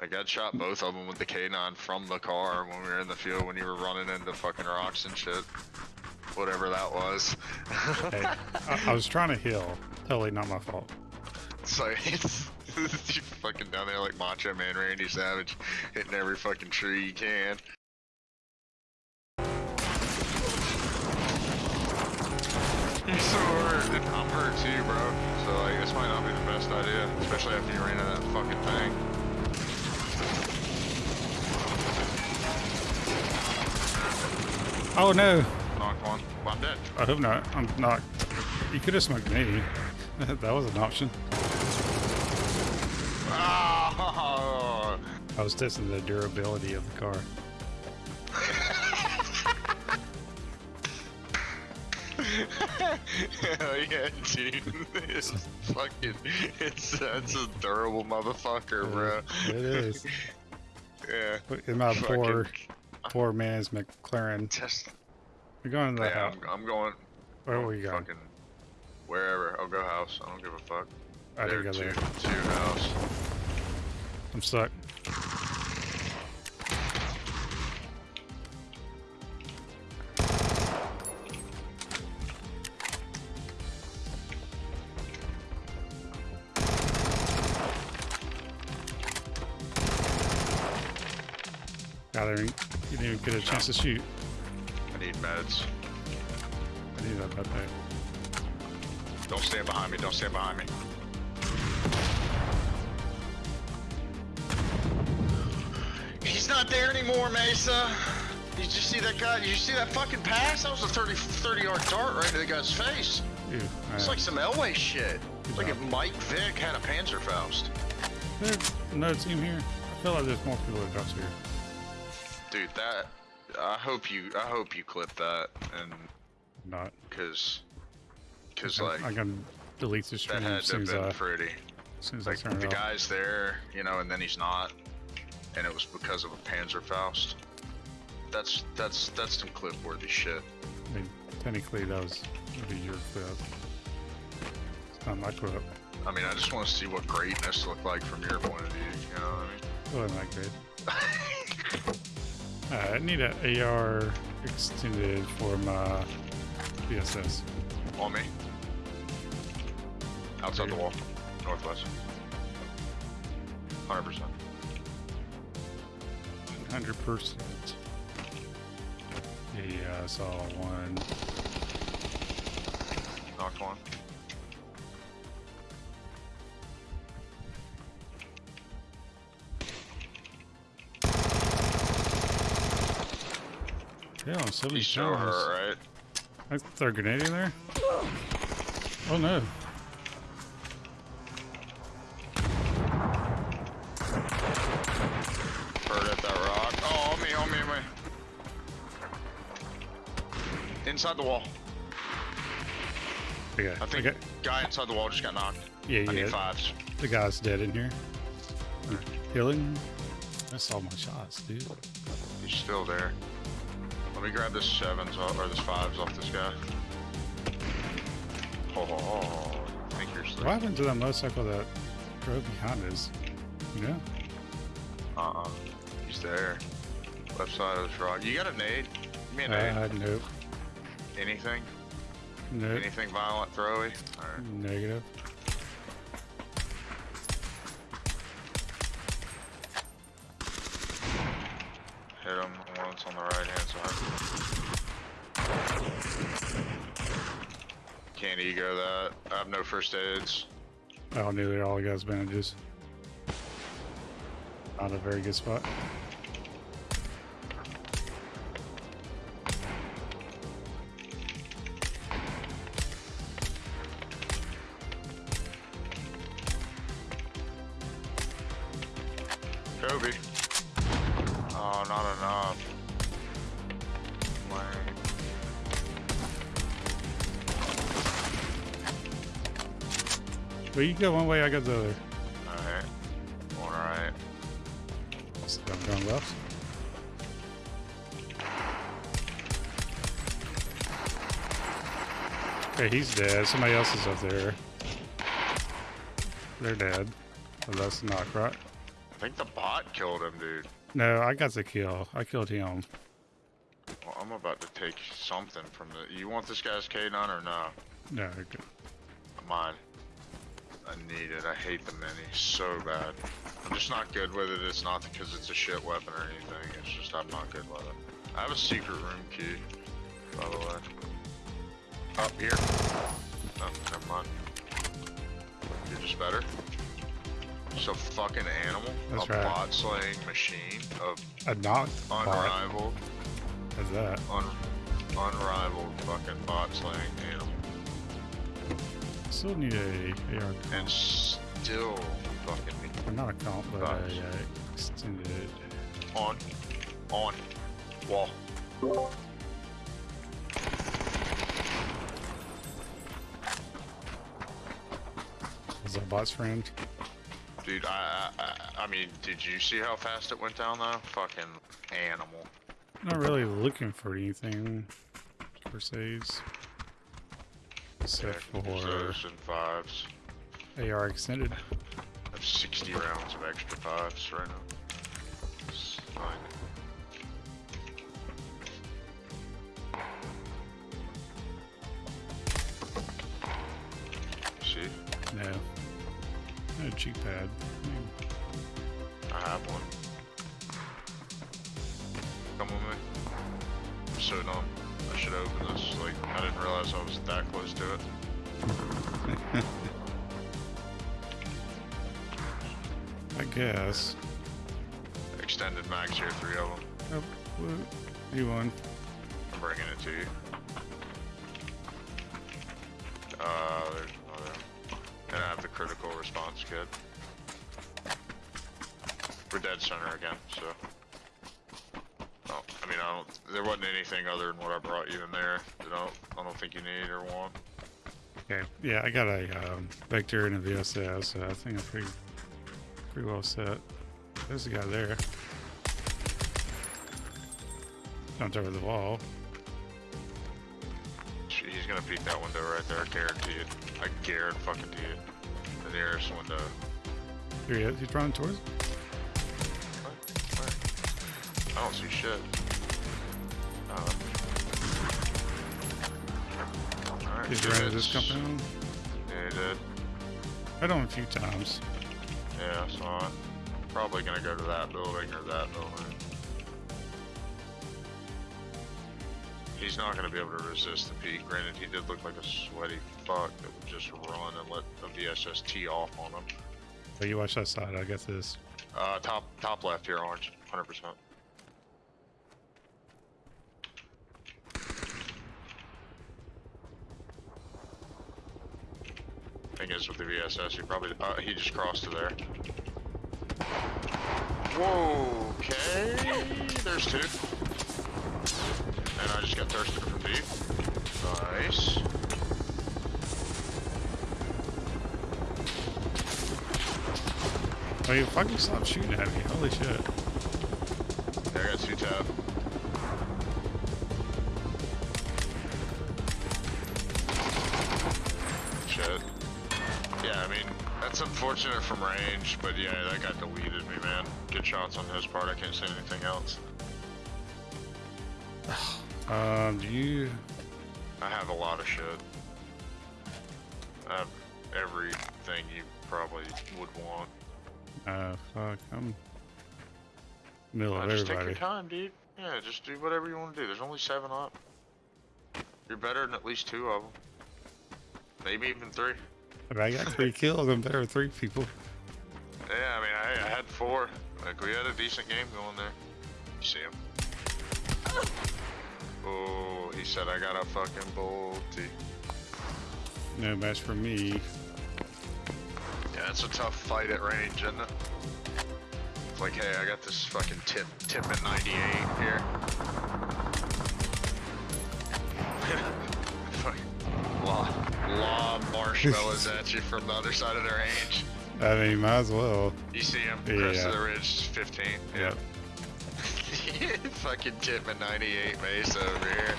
Like I'd shot both of them with the K9 from the car when we were in the field when you were running into fucking rocks and shit. Whatever that was. Hey, I, I was trying to heal. Totally not my fault. like it's, you fucking down there like Macho Man Randy Savage, hitting every fucking tree you can. He's so hurt, and I'm hurt too, bro. So like, this might not be the best idea, especially after you ran into that fucking thing. Oh no! Knocked one. Well, I'm dead. I hope not. I'm not. You could have smoked me. that was an option. Ah! I was testing the durability of the car. Hell yeah, dude. It's fucking, it's, that's a durable motherfucker, bro. It is. Yeah. In my Fucking poor, poor man's McLaren. Test. We're going to the Yeah, house. I'm, I'm going. Where were you going? Fucking wherever. I'll go house. I don't give a fuck. I there, go two, there. two house. I'm stuck. Didn't, you didn't even get a chance to shoot. I need meds. I need that back. Don't stand behind me. Don't stand behind me. He's not there anymore, Mesa. Did you see that guy? Did you see that fucking pass? That was a 30, 30 yard dart right to the guy's face. Ew, It's like some Elway shit. It's Like if Mike Vick had a Panzerfaust. There's another team here. I feel like there's more people that drops here. Dude, that. I hope you. I hope you clip that, and Not. cause, cause I- like I can delete the that stream had to have been I, pretty. as as Like the off. guy's there, you know, and then he's not, and it was because of a Panzerfaust. That's that's that's some clip-worthy shit. I mean, technically that was be your clip. It's not my clip. I mean, I just want to see what greatness looked like from your point of view. You know what It wasn't that great. I? Uh, I need an AR extended for my VSS. On me. Outside the wall, northwest. Hundred percent. 100%. Yeah, I saw one. Knocked one. Yeah, on so You show her, right? I throw a grenade in there? Oh no. Bird at that rock. Oh, on me, on me, on me. Inside the wall. Okay. I think okay. guy inside the wall just got knocked. Yeah, I need fives. The guy's dead in here. Healing. That's all my shots, dude. He's still there. Let me grab this sevens off, or this fives off this guy. Oh, oh, oh. I think you're What happened to that motorcycle that drove behind us? Yeah. Uh-uh. He's there. Left side of this rock. You got a nade? Give me a nade. Uh, nope. Anything? Nope. Anything violent, throwy? Alright. Negative. Ego that. I have no first aids. I don't all the guys' bandages. Not a very good spot. Well, you go one way, I go the other. Alright. All right. So I'm going left. Okay, he's dead. Somebody else is up there. They're dead. So that's knock, right? I think the bot killed him, dude. No, I got the kill. I killed him. Well, I'm about to take something from the. You want this guy's K9 or no? No, okay. Mine. I need it. I hate the mini so bad. I'm just not good with it. It's not because it's a shit weapon or anything. It's just I'm not good with it. I have a secret room key, by the way. Up here. Oh, never mind. You're just better. So fucking animal. That's a right. bot slaying machine of A bot. unrivaled, How's that? un, unrivaled fucking bot slaying animal. Still need a AR And still fucking me. or not a comp, but a uh, extended. On. On. Wall. Was that bot's friend? Dude, I, I, I- I mean, did you see how fast it went down though? Fucking animal. Not really looking for anything per se. Except for and fives. AR extended. I have 60 rounds of extra fives right now. It's fine. See? No. No cheek pad. I have one. Come with me. I'm so dumb. I should open this. Like, I didn't realize I was that close to it. I guess. Extended mags here, three of them. Oh. You won. I'm bringing it to you. Uh, there's another. And I have the critical response kit. We're dead center again, so. Oh, I mean, I don't. There wasn't anything other than what I brought you in there that I don't, I don't think you need or want. Okay. Yeah, I got a um, vector and a VSS, so I think I'm pretty, pretty well set. There's a guy there. Jumped over the wall. He's gonna peek that window right there. I guarantee it. I guarantee fucking it. The nearest window. Here he is. He's running towards. Where? I don't see shit. Alright. Did you rid of this compound? Yeah, he did. I don't a few times. Yeah, I saw it. Probably gonna go to that building or that building. He's not gonna be able to resist the peak. Granted, he did look like a sweaty fuck that would just run and let the VSS tee off on him. So you watch that side, I guess this. Uh, top top left here, orange, 100%. Thing is with the VSS, he probably uh, he just crossed to there. Whoa, okay, there's two, and I just got thirsted from deep. Nice. Oh, you fucking stop shooting at me. Holy shit. Yeah, I got two tab. Unfortunate from range, but yeah, that guy deleted me, man. Good shots on his part, I can't say anything else. Um, do you? I have a lot of shit. I have everything you probably would want. Uh, fuck. I'm middle Uh, of just take your time, dude. Yeah, just do whatever you want to do. There's only seven up. You're better than at least two of them. Maybe even three. But I got three kills. I'm better three people. Yeah, I mean, I, I had four. Like, we had a decent game going there. You see him? Oh, he said I got a fucking bolty. No match for me. Yeah, it's a tough fight at range, isn't it? It's like, hey, I got this fucking tip, tip at 98 here. Fucking lob, lob marshmallows at you from the other side of the range. I mean, might as well. You see him, Yeah. crest of the ridge, 15. Yep. Fucking tip at 98 base over here.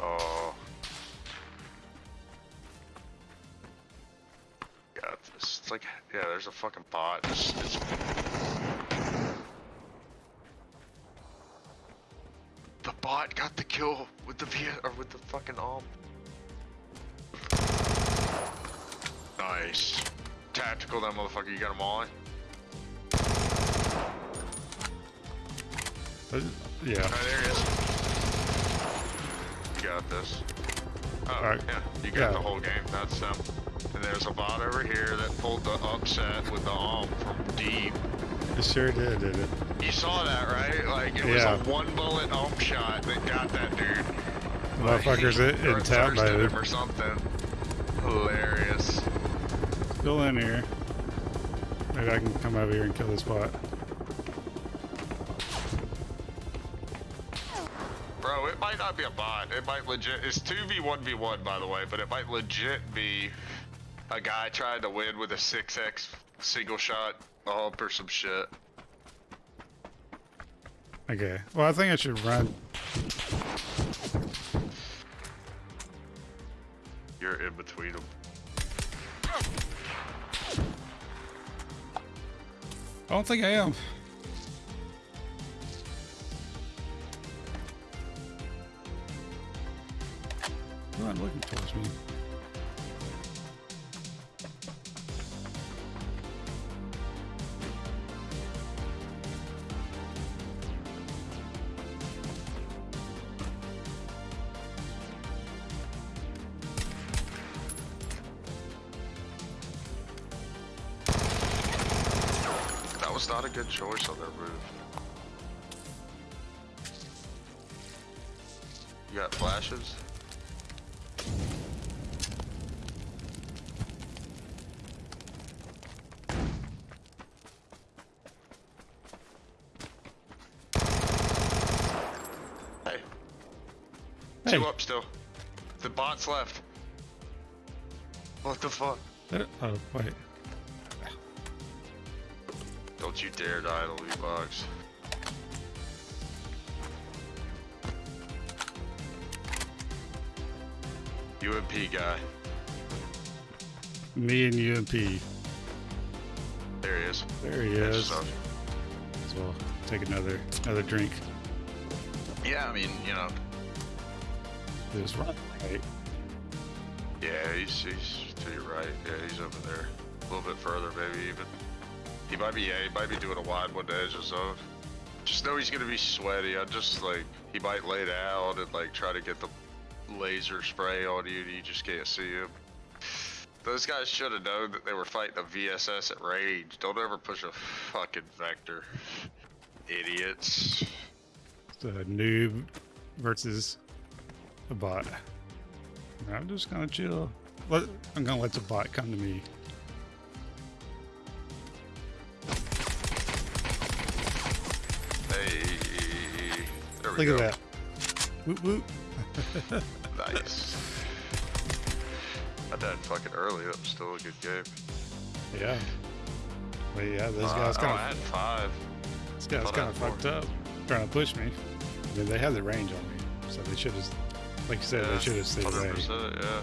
Oh. It's like, yeah, there's a fucking bot. It's, it's... kill with the V or with the fucking arm. Nice. Tactical, that motherfucker. You got him on. Uh, yeah. There he is. You got this. Oh, Alright. yeah. You got Yeah. the whole game. That's them. And there's a bot over here that pulled the upset with the arm from deep. It sure did, did it? You saw that, right? Like, it was a one bullet ump shot that got that dude. Motherfuckers Like, in, or in tap thirsted mode. him or something. Hilarious. Still in here. Maybe I can come over here and kill this bot. Bro, it might not be a bot. It might legit. It's 2v1v1, by the way, but it might legit be a guy trying to win with a 6x single shot ump or some shit. Okay. Well, I think I should run. You're in between them. I don't think I am. You're not looking towards me. Was not a good choice on their roof. You got flashes? Hey, Hey. two up still. The bot's left. What the fuck? Uh, Oh, wait. Don't you dare die to loot box. UMP guy. Me and UMP. There he is. There he is. So we'll take another another drink. Yeah, I mean, you know. This run. Right. Yeah, he's, he's to your right. Yeah, he's over there. A little bit further, maybe even. He might be, yeah, he might be doing a wide one to edge zone. Just know he's gonna be sweaty. I just like, he might lay down and like try to get the laser spray on you and you just can't see him. Those guys should have known that they were fighting a VSS at range. Don't ever push a fucking vector. Idiots. A noob versus a bot. I'm just gonna chill. Let, I'm gonna let the bot come to me. Look go. at that. Whoop whoop. Nice. I died fucking early. That was still a good game. Yeah. But yeah, this Uh, guy's oh, kind I of had five. this guy's kind of had fucked up, trying to push me. They, they have the range on me, so they should have, like you said, they should have stayed away. yeah.